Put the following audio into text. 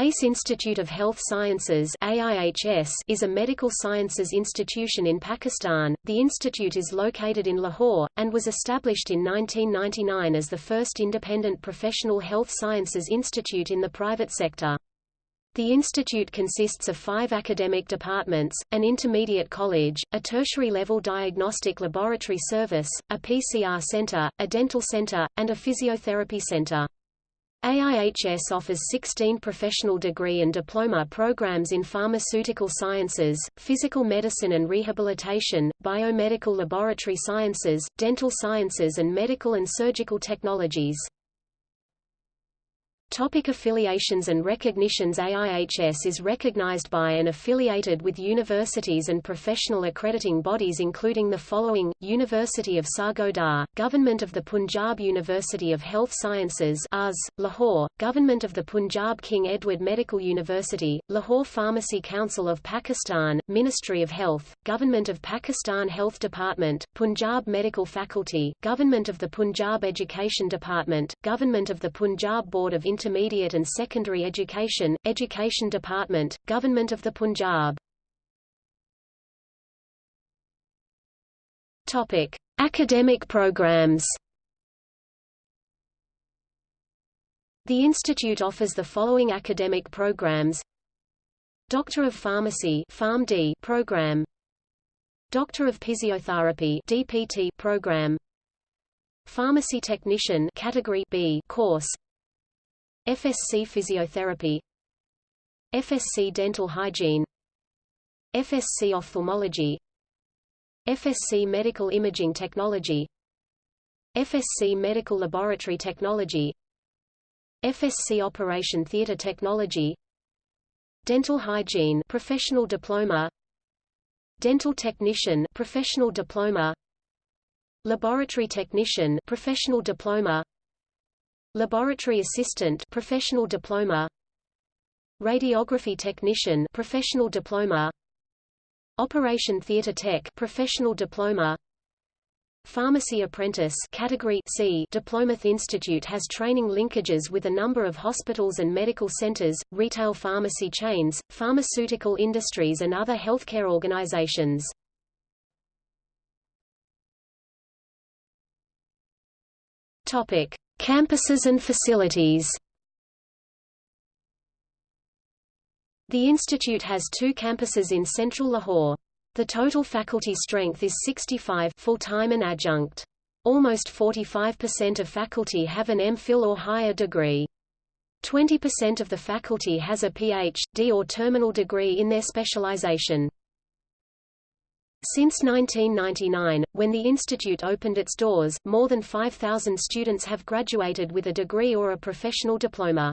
ACE Institute of Health Sciences AIHS is a medical sciences institution in Pakistan. The institute is located in Lahore, and was established in 1999 as the first independent professional health sciences institute in the private sector. The institute consists of five academic departments, an intermediate college, a tertiary-level diagnostic laboratory service, a PCR center, a dental center, and a physiotherapy center. AIHS offers 16 professional degree and diploma programs in pharmaceutical sciences, physical medicine and rehabilitation, biomedical laboratory sciences, dental sciences and medical and surgical technologies. Topic affiliations and recognitions AIHS is recognized by and affiliated with universities and professional accrediting bodies including the following, University of Sargodha, Government of the Punjab University of Health Sciences UHS, Lahore, Government of the Punjab King Edward Medical University, Lahore Pharmacy Council of Pakistan, Ministry of Health, Government of Pakistan Health Department, Punjab Medical Faculty, Government of the Punjab Education Department, Government of the Punjab Board of Intermediate and Secondary Education, Education Department, Government of the Punjab. Topic: Academic programs. The institute offers the following academic programs: Doctor of Pharmacy PharmD program, Doctor of Physiotherapy DPT program, Pharmacy Technician Category B course, FSC Physiotherapy. FSC Dental Hygiene. FSC Ophthalmology. FSC Medical Imaging Technology. FSC Medical Laboratory Technology. FSC Operation Theatre Technology. Dental Hygiene Professional Diploma. Dental Technician Professional Diploma. Laboratory Technician Professional Diploma Laboratory Assistant Professional Diploma Radiography Technician Professional Diploma Operation Theatre Tech Professional Diploma Pharmacy Apprentice Category C Diploma Institute has training linkages with a number of hospitals and medical centers, retail pharmacy chains, pharmaceutical industries and other healthcare organizations. Topic: Campuses and facilities The institute has two campuses in central Lahore. The total faculty strength is 65 full-time and adjunct. Almost 45% of faculty have an MPhil or higher degree. 20% of the faculty has a Ph.D. or terminal degree in their specialization. Since 1999, when the institute opened its doors, more than 5,000 students have graduated with a degree or a professional diploma.